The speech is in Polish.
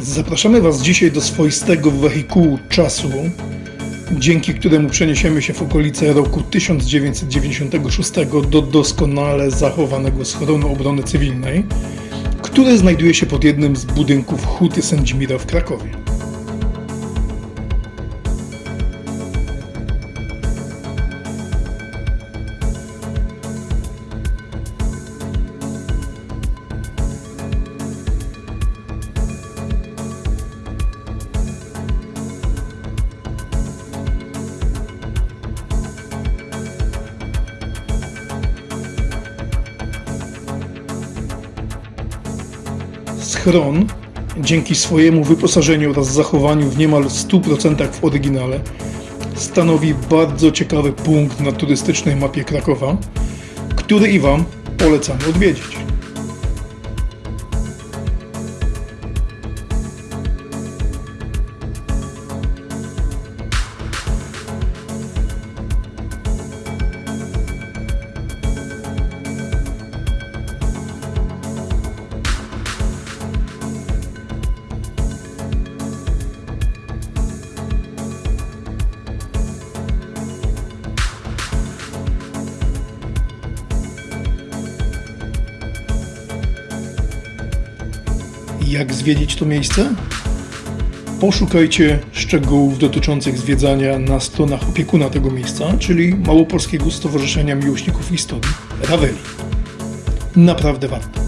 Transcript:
Zapraszamy Was dzisiaj do swoistego wehikułu czasu, dzięki któremu przeniesiemy się w okolice roku 1996 do doskonale zachowanego schronu obrony cywilnej, który znajduje się pod jednym z budynków Huty Sędzimira w Krakowie. Schron, dzięki swojemu wyposażeniu oraz zachowaniu w niemal 100% w oryginale, stanowi bardzo ciekawy punkt na turystycznej mapie Krakowa, który i Wam polecamy odwiedzić. Jak zwiedzić to miejsce? Poszukajcie szczegółów dotyczących zwiedzania na stronach opiekuna tego miejsca, czyli Małopolskiego Stowarzyszenia Miłośników Historii Raveli. Naprawdę warto.